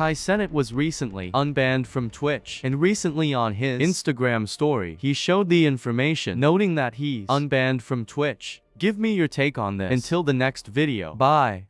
Kai Cenat was recently unbanned from Twitch, and recently on his Instagram story, he showed the information noting that he's unbanned from Twitch. Give me your take on this. Until the next video. Bye.